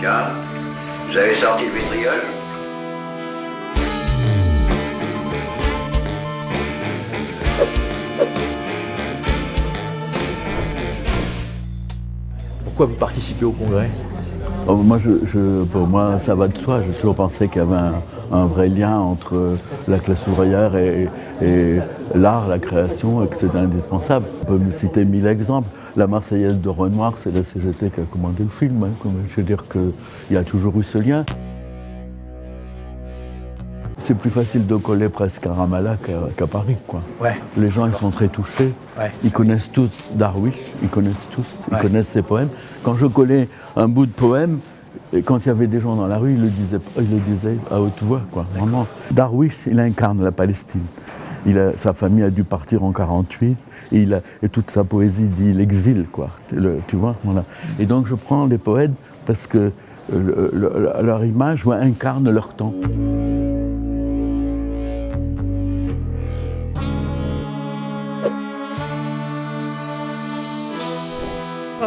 Tiens, vous avez sorti le vitriol Pourquoi vous participez au congrès Oh, moi, je, pour moi, ça va de soi. J'ai toujours pensé qu'il y avait un, vrai lien entre la classe ouvrière et, l'art, la création, et que c'était indispensable. On peut me citer mille exemples. La Marseillaise de Renoir, c'est la CGT qui a commandé le film. Hein. Je veux dire qu'il y a toujours eu ce lien. C'est plus facile de coller presque à Ramallah qu'à Paris. Quoi. Ouais. Les gens ils sont très touchés. Ils connaissent tous Darwish, ils connaissent tous, ils connaissent ses poèmes. Quand je collais un bout de poème, et quand il y avait des gens dans la rue, ils le disaient, ils le disaient à haute voix. Quoi. Vraiment. Darwish, il incarne la Palestine. Sa famille a dû partir en 48 et, et toute sa poésie dit l'exil, quoi. tu vois. Et donc je prends les poètes parce que leur image incarne leur temps.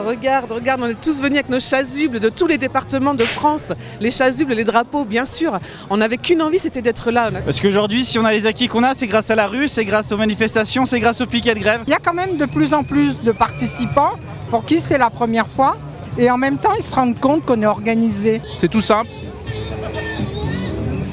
Regarde, regarde, on est tous venus avec nos chasubles de tous les départements de France. Les chasubles, les drapeaux, bien sûr. On n'avait qu'une envie, c'était d'être là. Parce qu'aujourd'hui, si on a les acquis qu'on a, c'est grâce à la rue, c'est grâce aux manifestations, c'est grâce aux piquets de grève. Il y a quand même de plus en plus de participants pour qui c'est la première fois. Et en même temps, ils se rendent compte qu'on est organisé. C'est tout simple.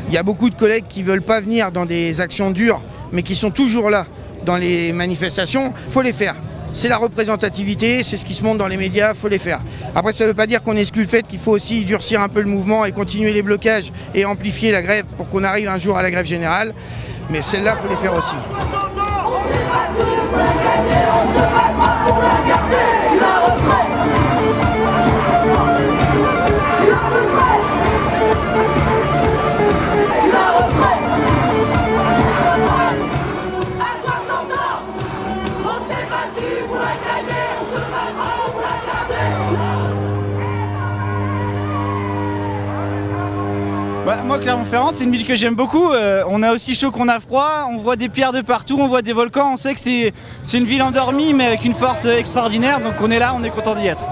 Il y a beaucoup de collègues qui ne veulent pas venir dans des actions dures, mais qui sont toujours là dans les manifestations. Il faut les faire c'est la représentativité, c'est ce qui se montre dans les médias, il faut les faire. Après, ça ne veut pas dire qu'on exclut le fait qu'il faut aussi durcir un peu le mouvement et continuer les blocages et amplifier la grève pour qu'on arrive un jour à la grève générale. Mais celle-là, il faut les faire aussi. Bah, moi, Clermont-Ferrand, c'est une ville que j'aime beaucoup. Euh, on a aussi chaud qu'on a froid, on voit des pierres de partout, on voit des volcans. On sait que c'est une ville endormie, mais avec une force extraordinaire. Donc on est là, on est content d'y être.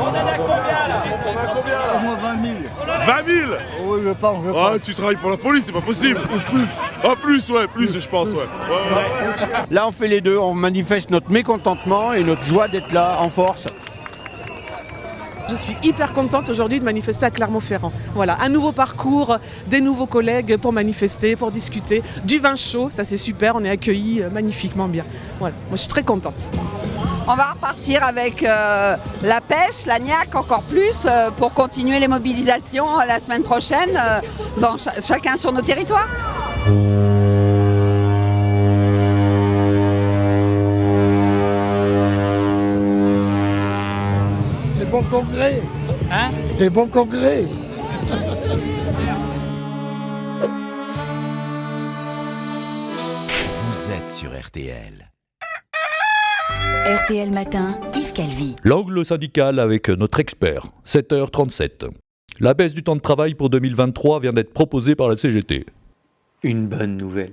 On a combien là Au moins 20 000. 20 000 Oui, je pense. Je ah, tu travailles pour la police, c'est pas possible. Ou plus. Ah, plus, ouais, plus, je pense, ouais. Là, on fait les deux. On manifeste notre mécontentement et notre joie d'être là en force. Je suis hyper contente aujourd'hui de manifester à Clermont-Ferrand. Voilà, un nouveau parcours, des nouveaux collègues pour manifester, pour discuter, du vin chaud, ça c'est super, on est accueillis euh, magnifiquement bien. Voilà, moi je suis très contente. On va repartir avec euh, la pêche, la niaque encore plus euh, pour continuer les mobilisations la semaine prochaine, dans chacun sur nos territoires. Bons congrès. Hein Des bons congrès. Vous êtes sur RTL. RTL Matin, Yves Calvi. L'angle syndical avec notre expert, 7h37. La baisse du temps de travail pour 2023 vient d'être proposée par la CGT. Une bonne nouvelle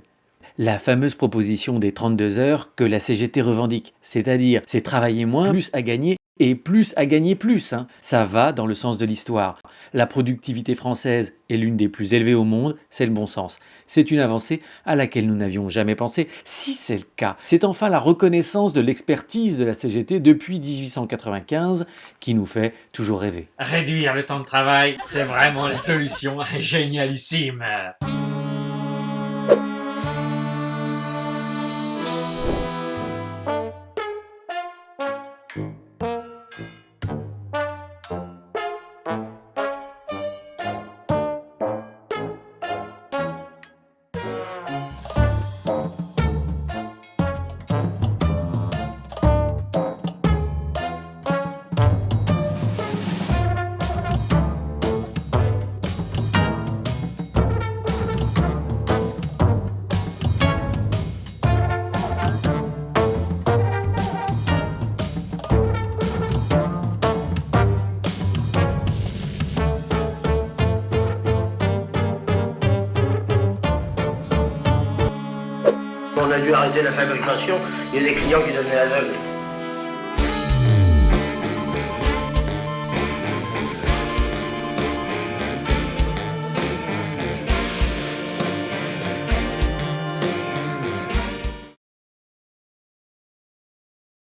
la fameuse proposition des 32 heures que la CGT revendique, c'est-à-dire c'est travailler moins, plus à gagner et plus à gagner plus. Hein. Ça va dans le sens de l'histoire. La productivité française est l'une des plus élevées au monde, c'est le bon sens. C'est une avancée à laquelle nous n'avions jamais pensé. Si c'est le cas, c'est enfin la reconnaissance de l'expertise de la CGT depuis 1895 qui nous fait toujours rêver. Réduire le temps de travail, c'est vraiment la solution génialissime. On a dû arrêter la fabrication, il y a des clients qui devenaient aveugles.